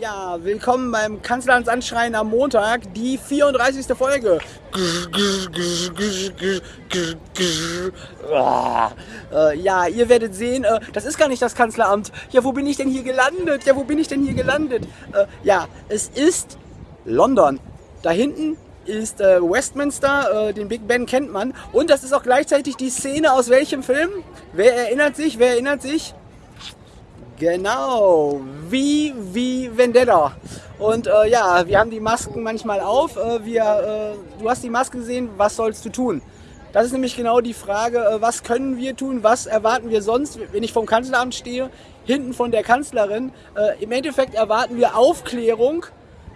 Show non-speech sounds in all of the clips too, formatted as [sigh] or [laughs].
Ja, willkommen beim Kanzlerns Anschreien am Montag, die 34. Folge. Äh, ja, ihr werdet sehen, äh, das ist gar nicht das Kanzleramt. Ja, wo bin ich denn hier gelandet? Ja, wo bin ich denn hier gelandet? Äh, ja, es ist London. Da hinten ist Westminster, den Big Ben kennt man. Und das ist auch gleichzeitig die Szene aus welchem Film? Wer erinnert sich? Wer erinnert sich? Genau, wie, wie Vendetta. Und äh, ja, wir haben die Masken manchmal auf. Äh, wir, äh, du hast die Maske gesehen, was sollst du tun? Das ist nämlich genau die Frage, äh, was können wir tun, was erwarten wir sonst, wenn ich vom Kanzleramt stehe, hinten von der Kanzlerin. Äh, Im Endeffekt erwarten wir Aufklärung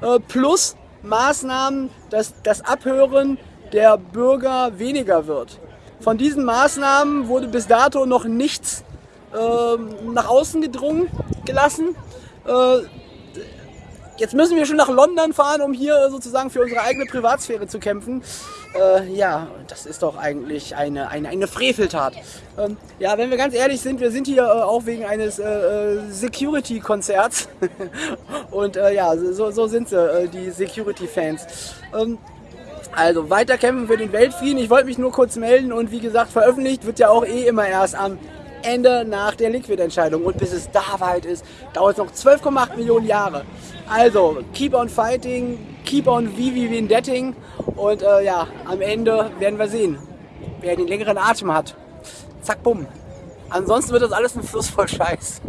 äh, plus Maßnahmen, dass das Abhören der Bürger weniger wird. Von diesen Maßnahmen wurde bis dato noch nichts nach außen gedrungen gelassen. Äh, jetzt müssen wir schon nach London fahren, um hier sozusagen für unsere eigene Privatsphäre zu kämpfen. Äh, ja, das ist doch eigentlich eine, eine, eine Freveltat. Ähm, ja, wenn wir ganz ehrlich sind, wir sind hier äh, auch wegen eines Security-Konzerts. [laughs] Und ja, so, so sind sie, die Security-Fans. Ähm, also weiter kämpfen für den Weltfrieden. Ich wollte mich nur kurz melden und wie gesagt, veröffentlicht wird ja auch eh immer erst am Ende nach der Liquid-Entscheidung. Und bis es da weit ist, dauert es noch 12,8 Millionen Jahre. Also, keep on fighting, keep on Vivi Vendetting. Und äh, ja, am Ende werden wir sehen, wer den längeren Atem hat. Zack, bumm. Ansonsten wird das alles ein Fluss voll Scheiß.